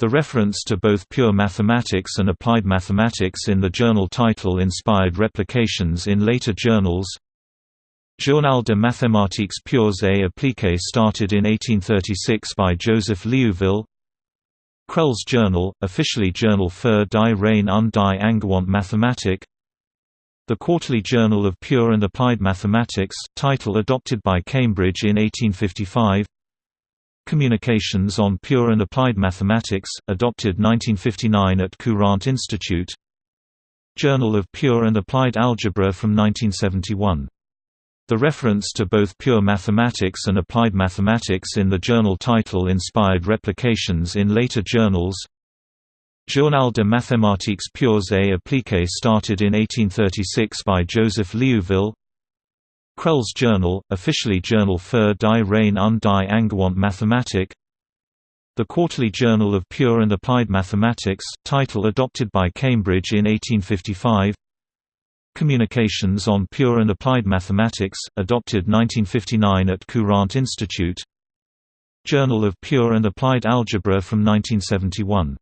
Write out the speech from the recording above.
The reference to both pure mathematics and applied mathematics in the journal title inspired replications in later journals. Journal de mathématiques pures et appliquées started in 1836 by Joseph Liouville. Crelle's Journal, officially Journal für die reine und die angewandte Mathematik. The Quarterly Journal of Pure and Applied Mathematics, title adopted by Cambridge in 1855. Communications on Pure and Applied Mathematics, adopted 1959 at Courant Institute. Journal of Pure and Applied Algebra from 1971. The reference to both pure mathematics and applied mathematics in the journal title inspired replications in later journals. Journal de mathématiques pures et appliquées started in 1836 by Joseph Liouville. Crelle's Journal, officially Journal für die reine und die angewandte Mathematik. The Quarterly Journal of Pure and Applied Mathematics, title adopted by Cambridge in 1855. Communications on Pure and Applied Mathematics, adopted 1959 at Courant Institute Journal of Pure and Applied Algebra from 1971